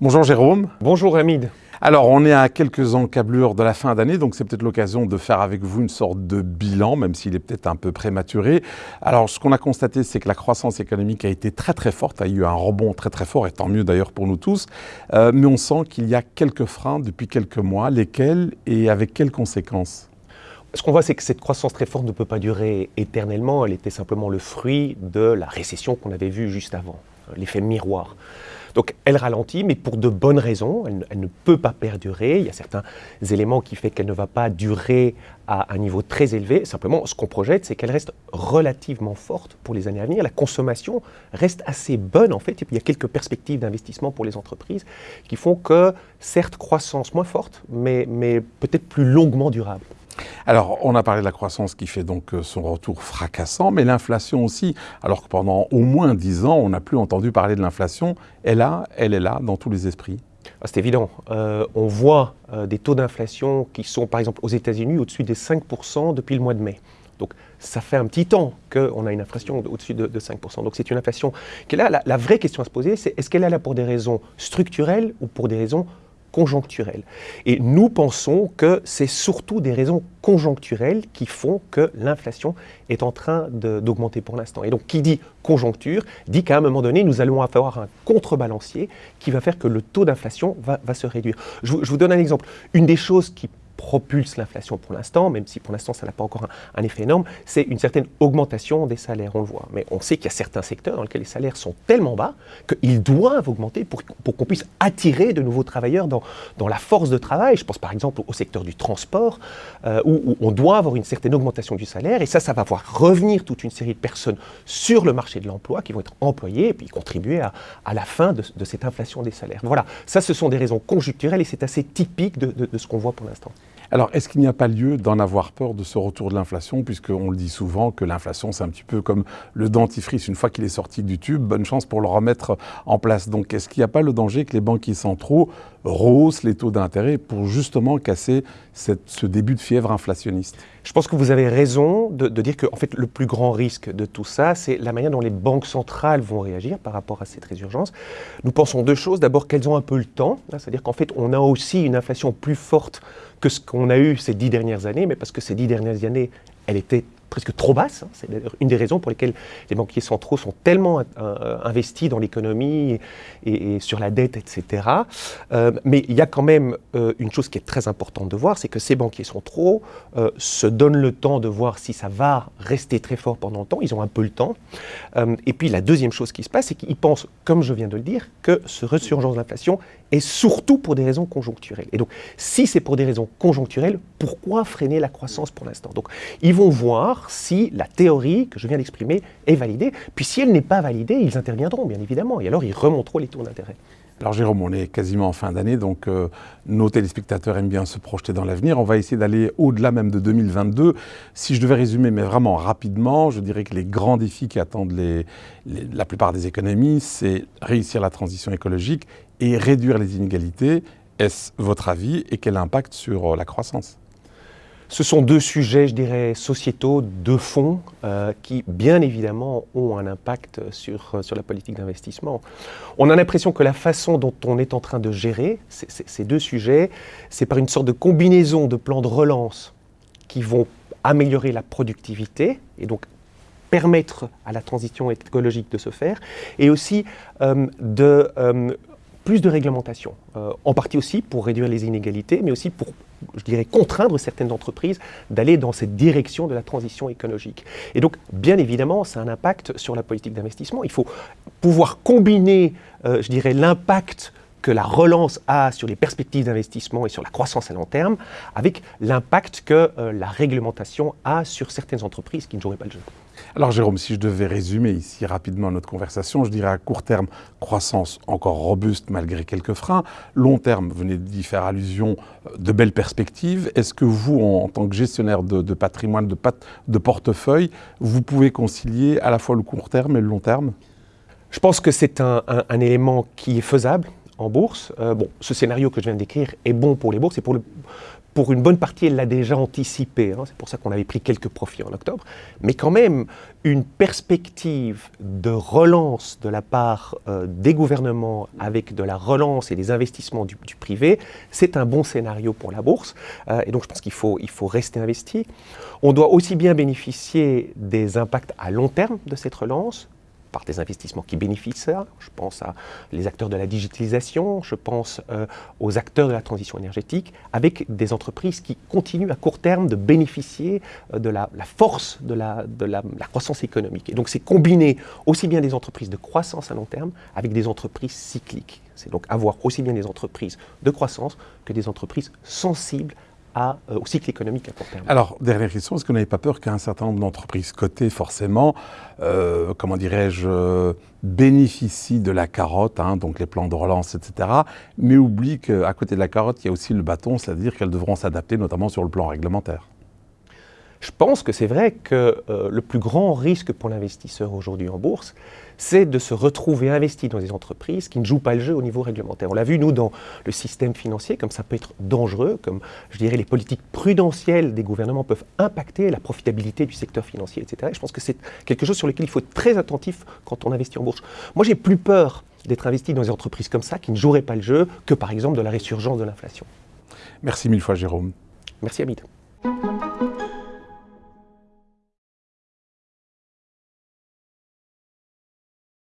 Bonjour Jérôme. Bonjour Hamid. Alors, on est à quelques encablures de la fin d'année, donc c'est peut-être l'occasion de faire avec vous une sorte de bilan, même s'il est peut-être un peu prématuré. Alors, ce qu'on a constaté, c'est que la croissance économique a été très très forte, a eu un rebond très très fort, et tant mieux d'ailleurs pour nous tous. Euh, mais on sent qu'il y a quelques freins depuis quelques mois, lesquels et avec quelles conséquences? Ce qu'on voit, c'est que cette croissance très forte ne peut pas durer éternellement. Elle était simplement le fruit de la récession qu'on avait vue juste avant, l'effet miroir. Donc elle ralentit, mais pour de bonnes raisons. Elle, ne peut pas perdurer. Il y a certains éléments qui font qu'elle ne va pas durer à un niveau très élevé. Simplement, ce qu'on projette, c'est qu'elle reste relativement forte pour les années à venir. La consommation reste assez bonne, en fait. Et puis, il y a quelques perspectives d'investissement pour les entreprises qui font que, certes, croissance moins forte, mais, mais peut-être plus longuement durable. Alors, on a parlé de la croissance qui fait donc euh, son retour fracassant, mais l'inflation aussi. Alors que pendant au moins dix ans, on n'a plus entendu parler de l'inflation. Elle, a, elle est là dans tous les esprits. Ah, c'est évident. Euh, on voit euh, des taux d'inflation qui sont, par exemple, aux États-Unis au-dessus des 5% depuis le mois de mai. Donc, ça fait un petit temps qu'on a une inflation au-dessus de, 5%. Donc, c'est une inflation qui est là. La, la vraie question à se poser, c'est est-ce qu'elle est là pour des raisons structurelles ou pour des raisons conjoncturelle. Et nous pensons que c'est surtout des raisons conjoncturelles qui font que l'inflation est en train d'augmenter pour l'instant. Et donc, qui dit conjoncture, dit qu'à un moment donné, nous allons avoir un contrebalancier qui va faire que le taux d'inflation va, se réduire. je vous donne un exemple. Une des choses qui propulse l'inflation pour l'instant, même si pour l'instant ça n'a pas encore un, effet énorme, c'est une certaine augmentation des salaires, on le voit. Mais on sait qu'il y a certains secteurs dans lesquels les salaires sont tellement bas qu'ils doivent augmenter pour, pour qu'on puisse attirer de nouveaux travailleurs dans, dans, la force de travail. Je pense par exemple au secteur du transport, euh, où, on doit avoir une certaine augmentation du salaire, et ça, ça va voir revenir toute une série de personnes sur le marché de l'emploi qui vont être employées et puis contribuer à, à la fin de, cette inflation des salaires. Voilà, ça ce sont des raisons conjoncturelles et c'est assez typique de, de ce qu'on voit pour l'instant. Alors, est-ce qu'il n'y a pas lieu d'en avoir peur de ce retour de l'inflation, puisqu'on le dit souvent que l'inflation, c'est un petit peu comme le dentifrice. Une fois qu'il est sorti du tube, bonne chance pour le remettre en place. Donc, est-ce qu'il n'y a pas le danger que les banquiers centraux rehaussent les taux d'intérêt pour justement casser ce début de fièvre inflationniste Je pense que vous avez raison de, dire que en fait, le plus grand risque de tout ça, c'est la manière dont les banques centrales vont réagir par rapport à cette résurgence. Nous pensons deux choses. D'abord, qu'elles ont un peu le temps, hein, c'est-à-dire qu'en fait, on a aussi une inflation plus forte que ce qu'on a eu ces dix dernières années, mais parce que ces dix dernières années, elle était presque trop basse. Hein. C'est une des raisons pour lesquelles les banquiers centraux sont tellement euh, investis dans l'économie et, sur la dette, etc. Euh, mais il y a quand même euh, une chose qui est très importante de voir, c'est que ces banquiers centraux se donnent le temps de voir si ça va rester très fort pendant le temps. Ils ont un peu le temps. et puis la deuxième chose qui se passe, c'est qu'ils pensent, comme je viens de le dire, que ce resurgence de l'inflation est surtout pour des raisons conjoncturelles. Et donc, si c'est pour des raisons conjoncturelles, pourquoi freiner la croissance pour l'instant? Donc, ils vont voir si la théorie que je viens d'exprimer est validée. Puis si elle n'est pas validée, ils interviendront, bien évidemment, et alors ils remonteront les taux d'intérêt. Alors Jérôme, on est quasiment en fin d'année, donc euh, nos téléspectateurs aiment bien se projeter dans l'avenir. On va essayer d'aller au-delà même de 2022. Si je devais résumer, mais vraiment rapidement, je dirais que les grands défis qui attendent la plupart des économies, c'est réussir la transition écologique et réduire les inégalités. Est-ce votre avis et quel impact sur euh, la croissance? Ce sont deux sujets, je dirais, sociétaux de fond euh, qui, bien évidemment, ont un impact sur, euh, sur la politique d'investissement. On a l'impression que la façon dont on est en train de gérer ces deux sujets, c'est par une sorte de combinaison de plans de relance qui vont améliorer la productivité et donc permettre à la transition écologique de se faire, et aussi euh, de plus de réglementation, en partie aussi pour réduire les inégalités, mais aussi pour je dirais, contraindre certaines entreprises d'aller dans cette direction de la transition écologique. Et donc, bien évidemment, ça a un impact sur la politique d'investissement. Il faut pouvoir combiner, euh, je dirais, l'impact que la relance a sur les perspectives d'investissement et sur la croissance à long terme, avec l'impact que euh, la réglementation a sur certaines entreprises qui ne joueraient pas le jeu. Alors Jérôme, si je devais résumer ici rapidement notre conversation, je dirais à court terme, croissance encore robuste malgré quelques freins. Long terme, venez d'y faire allusion, euh, de belles perspectives. Est-ce que vous, en, tant que gestionnaire de, patrimoine, de, de portefeuille, vous pouvez concilier à la fois le court terme et le long terme? Je pense que c'est un élément qui est faisable bourse. Euh, bon, ce scénario que je viens de décrire est bon pour les bourses et pour pour une bonne partie, elle l'a déjà anticipé. Hein. C'est pour ça qu'on avait pris quelques profits en octobre. Mais quand même, une perspective de relance de la part euh, des gouvernements avec de la relance et des investissements du, privé, c'est un bon scénario pour la bourse. Euh, et donc, je pense qu'il faut, il faut rester investi. On doit aussi bien bénéficier des impacts à long terme de cette relance, par des investissements qui bénéficient ça. Je pense à les acteurs de la digitalisation, je pense euh, aux acteurs de la transition énergétique, avec des entreprises qui continuent à court terme de bénéficier euh, de la, force de, la, de la, croissance économique. Et donc c'est combiner aussi bien des entreprises de croissance à long terme avec des entreprises cycliques. C'est donc avoir aussi bien des entreprises de croissance que des entreprises sensibles euh, au cycle économique à court terme. Alors, dernière question, est-ce que vous n'avez pas peur qu'un certain nombre d'entreprises cotées, forcément, euh, comment dirais-je, euh, bénéficient de la carotte, hein, donc les plans de relance, etc., mais oublient qu'à côté de la carotte, il y a aussi le bâton, c'est-à-dire qu'elles devront s'adapter, notamment sur le plan réglementaire? Je pense que c'est vrai que le plus grand risque pour l'investisseur aujourd'hui en bourse, c'est de se retrouver investi dans des entreprises qui ne jouent pas le jeu au niveau réglementaire. On l'a vu, nous, dans le système financier, comme ça peut être dangereux, comme je dirais les politiques prudentielles des gouvernements peuvent impacter la profitabilité du secteur financier, etc. je pense que c'est quelque chose sur lequel il faut être très attentif quand on investit en bourse. Moi, j'ai plus peur d'être investi dans des entreprises comme ça qui ne joueraient pas le jeu que par exemple de la résurgence de l'inflation. Merci mille fois Jérôme. Merci Hamid.